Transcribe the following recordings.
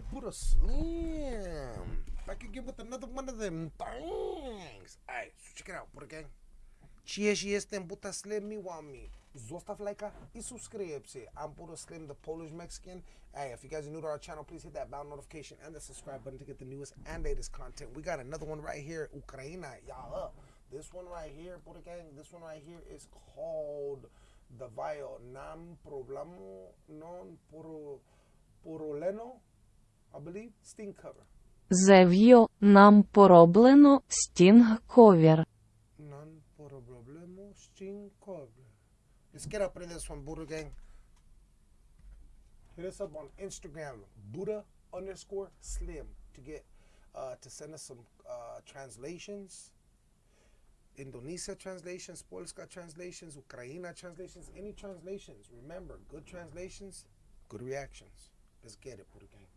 boy Buddha Slim. Back again with another one of them things. Alright, so check it out, Buddha Gang. cheers și put a slam. Slim, want me. Zostav like and subscribe. I'm a Slim, the Polish Mexican. Hey, if you guys are new to our channel, please hit that bell notification and the subscribe button to get the newest and latest content. We got another one right here, Ukraina, y'all up. This one right here, Buddha Gang, this one right here is called the Vio Nam Problemo Non Pro Poroleno Зев'йо нам пороблено стінг ковер. Non problemo Sting cover. Let's get up in this one, Buddha gang. Hit us up on Instagram, Buddha underscore Slim, to get uh, to send us some uh, translations. Indonesia translations, Polska translations, Ukraina translations, any translations. Remember, good translations, good reactions. Let's get it, Buddha gang.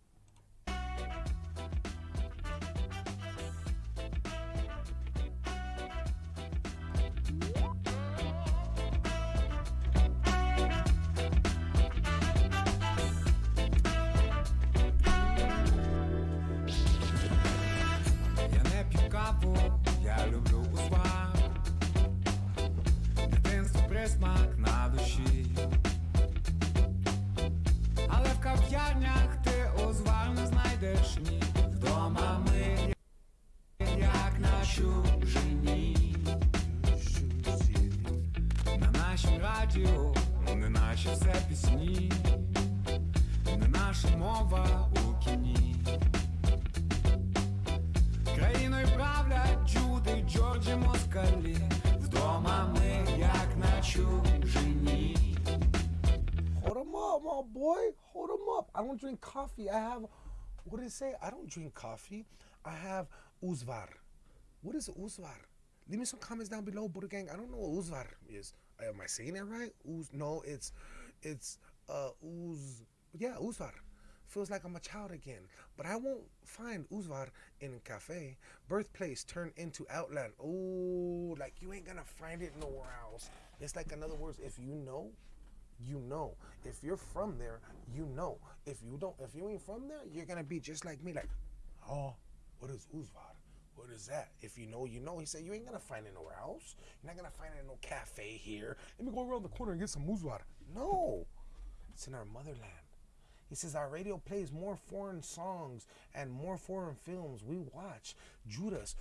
Я люблю у Дитинство присмак на чужині. На нашім радіо, не наші все пісні, не наша мова у кіні. Країною правлять Джуди, Джорджі, Москалі. Вдома ми як на чужині. Hold him up, my boy. Hold him up. I don't drink coffee. I have, what did it say? I don't drink coffee. I have uzvar. What is uzvar? Leave me some comments down below, Buddha Gang. I don't know what uzvar is. Am I saying it right? Uz, no, it's, it's, uh, uz, yeah, uzvar. Feels like I'm a child again. But I won't find uzvar in cafe. Birthplace turned into outland. Oh, like you ain't gonna find it nowhere else. It's like, in other words, if you know, you know. If you're from there, you know. If you don't, if you ain't from there, you're gonna be just like me, like, oh, what is Uzvar? What is that? If you know, you know. He said you ain't gonna find it nowhere else. You're not gonna find it in no cafe here. Let me go around the corner and get some Uzvar. No, it's in our motherland. He says our radio plays more foreign songs and more foreign films. We watch Judas,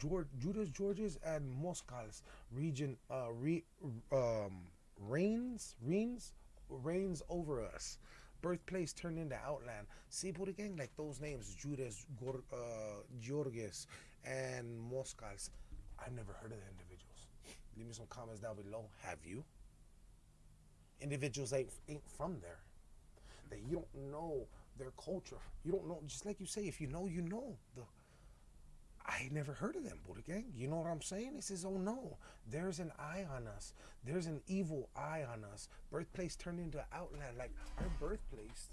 George, Judas, Georges, and Moscal's region uh, re, um, reigns, reigns, reigns over us. Birthplace turned into outland. See, Buddha gang, like those names, Judas, Gor, uh, Georges, and Moscal's. I've never heard of the individuals. Leave me some comments down below. Have you? Individuals ain't, ain't from there that you don't know their culture. You don't know, just like you say, if you know, you know. The I never heard of them, Buddha Gang. You know what I'm saying? He says, oh no, there's an eye on us. There's an evil eye on us. Birthplace turned into outland. Like our birthplace,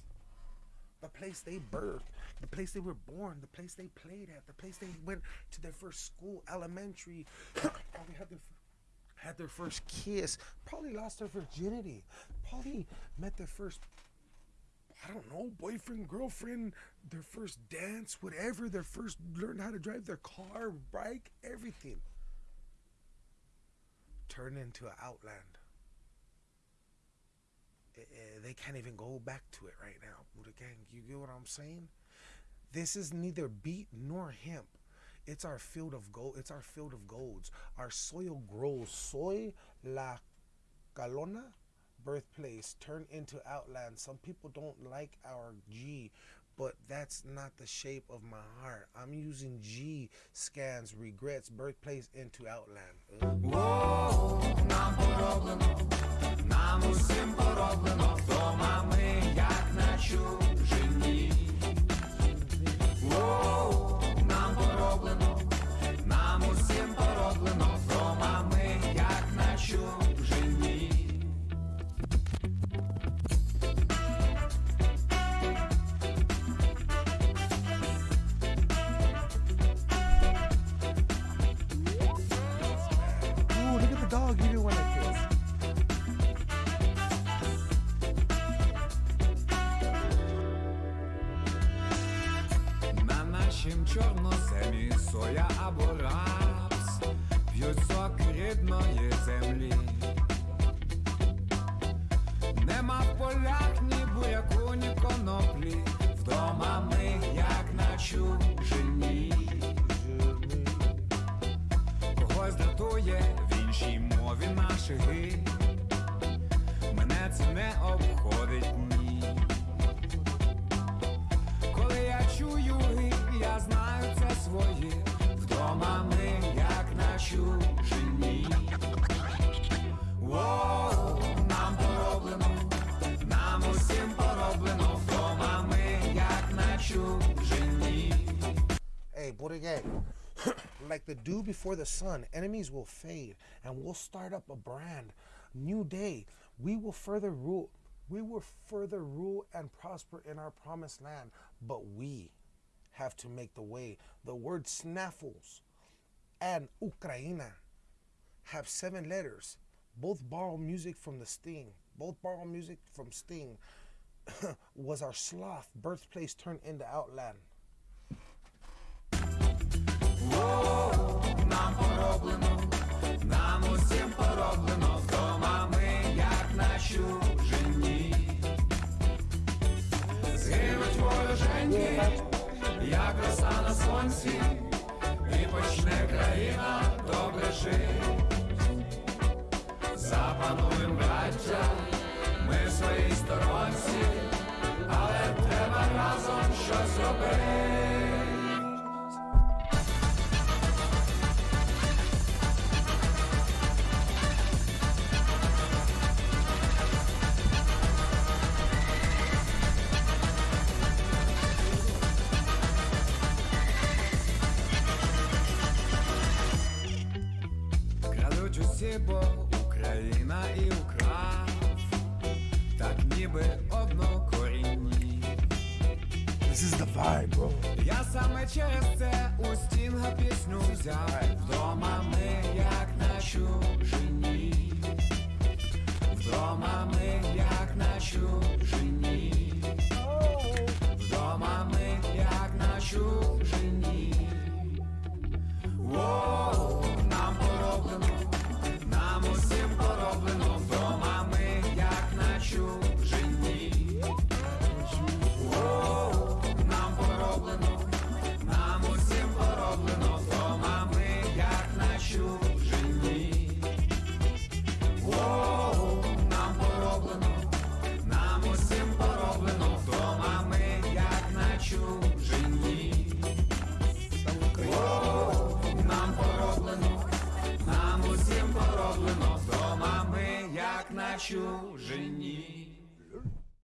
the place they birthed, the place they were born, the place they played at, the place they went to their first school, elementary, probably had their had their first kiss, probably lost their virginity, probably met their first I don't know, boyfriend, girlfriend, their first dance, whatever, their first learned how to drive their car, bike, everything. Turn into an outland. Eh, They can't even go back to it right now, Buddha Gang. You get what I'm saying? This is neither beet nor hemp. It's our field of gold. It's our field of golds. Our soil grows soy la calona birthplace turned into outland. Some people don't like our G, but that's not the shape of my heart. I'm using G scans regrets birthplace into outland. Ugh. нам усім пороблено, вдома. Ми як начу. Рідної землі. Нема в полях ні буряку, ні коноплі. Вдома ми, як на чужині. Когось дратує в іншій мові наші ги. Мене це не обходить ні. Коли я чую ги, я знаю це своє. Вдома ми, як на чужині. Hey, Borigay, like the dew before the sun, enemies will fade and we'll start up a brand. New day, we will further rule. We will further rule and prosper in our promised land, but we have to make the way. The word snaffles and Ukraina have seven letters. Both borrow music from the Sting. Both borrow music from Sting. was our sloth birthplace turned into Outland. Нам пороблено, нам усім пороблено, вдома ми, як на чужині. Згинуть вороженьки, як роса на сонці, і почне країна добре жить. Запануєм, браття, ми в своїй сторонці, але треба разом щось робити. Крадуть усі, This is the vibe, bro. Я саме через це у стінга пісню взяв. Вдома ми, як на чужині. Вдома ми, як чужині.